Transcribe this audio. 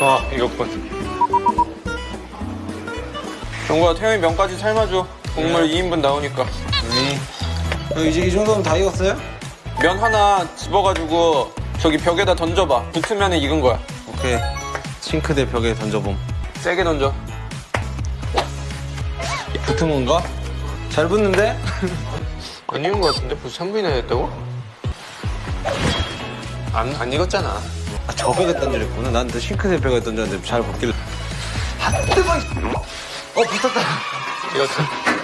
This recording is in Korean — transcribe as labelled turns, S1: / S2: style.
S1: 어, 이거군. 정구야, 태영이 면까지 삶아줘. 국물 2인분 나오니까.
S2: 어, 이제 이 정도면 다 익었어요?
S1: 면 하나 집어가지고 저기 벽에다 던져봐. 붙으면 익은 거야.
S2: 오케이. 싱크대 벽에 던져봄.
S1: 세게 던져.
S2: 붙은 건가? 잘 붙는데?
S1: 안 익은 거 같은데? 벌써 3분이나 됐다고? 안, 안 익었잖아.
S2: 아, 저 벽에 던지랬구나. 난또 싱크대 벽에 던졌는데 잘 붙길래. 아, 뜨거! 어, 붙었다.
S1: 익었어.